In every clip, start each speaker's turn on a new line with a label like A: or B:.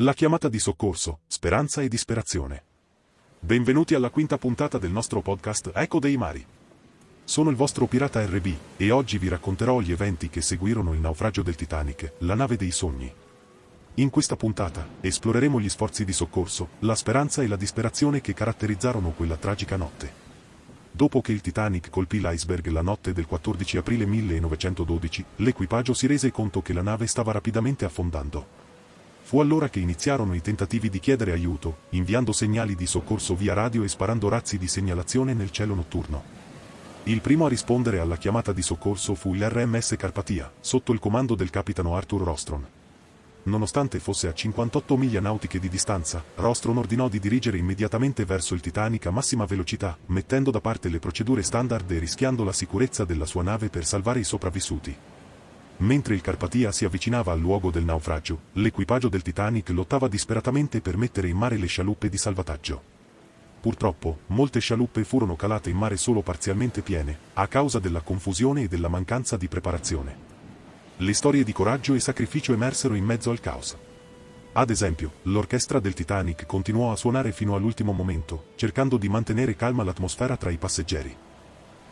A: La chiamata di soccorso, speranza e disperazione. Benvenuti alla quinta puntata del nostro podcast Eco dei Mari. Sono il vostro pirata RB e oggi vi racconterò gli eventi che seguirono il naufragio del Titanic, la nave dei sogni. In questa puntata esploreremo gli sforzi di soccorso, la speranza e la disperazione che caratterizzarono quella tragica notte. Dopo che il Titanic colpì l'iceberg la notte del 14 aprile 1912, l'equipaggio si rese conto che la nave stava rapidamente affondando. Fu allora che iniziarono i tentativi di chiedere aiuto, inviando segnali di soccorso via radio e sparando razzi di segnalazione nel cielo notturno. Il primo a rispondere alla chiamata di soccorso fu l'RMS Carpatia, sotto il comando del capitano Arthur Rostron. Nonostante fosse a 58 miglia nautiche di distanza, Rostron ordinò di dirigere immediatamente verso il Titanic a massima velocità, mettendo da parte le procedure standard e rischiando la sicurezza della sua nave per salvare i sopravvissuti. Mentre il Carpatia si avvicinava al luogo del naufragio, l'equipaggio del Titanic lottava disperatamente per mettere in mare le scialuppe di salvataggio. Purtroppo, molte scialuppe furono calate in mare solo parzialmente piene, a causa della confusione e della mancanza di preparazione. Le storie di coraggio e sacrificio emersero in mezzo al caos. Ad esempio, l'orchestra del Titanic continuò a suonare fino all'ultimo momento, cercando di mantenere calma l'atmosfera tra i passeggeri.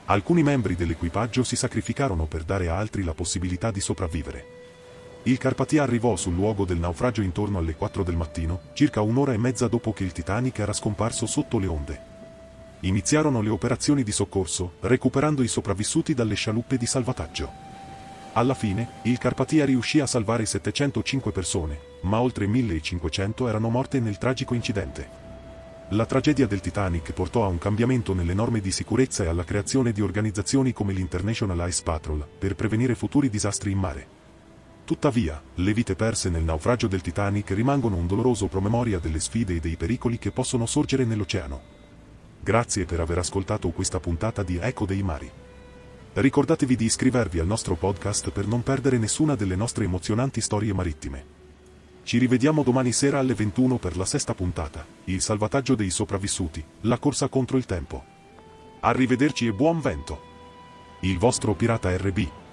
A: Alcuni membri dell'equipaggio si sacrificarono per dare a altri la possibilità di sopravvivere. Il Carpatia arrivò sul luogo del naufragio intorno alle 4 del mattino, circa un'ora e mezza dopo che il Titanic era scomparso sotto le onde. Iniziarono le operazioni di soccorso, recuperando i sopravvissuti dalle scialuppe di salvataggio. Alla fine, il Carpatia riuscì a salvare 705 persone, ma oltre 1500 erano morte nel tragico incidente. La tragedia del Titanic portò a un cambiamento nelle norme di sicurezza e alla creazione di organizzazioni come l'International Ice Patrol, per prevenire futuri disastri in mare. Tuttavia, le vite perse nel naufragio del Titanic rimangono un doloroso promemoria delle sfide e dei pericoli che possono sorgere nell'oceano. Grazie per aver ascoltato questa puntata di Eco dei Mari. Ricordatevi di iscrivervi al nostro podcast per non perdere nessuna delle nostre emozionanti storie marittime. Ci rivediamo domani sera alle 21 per la sesta puntata, il salvataggio dei sopravvissuti, la corsa contro il tempo. Arrivederci e buon vento. Il vostro pirata RB.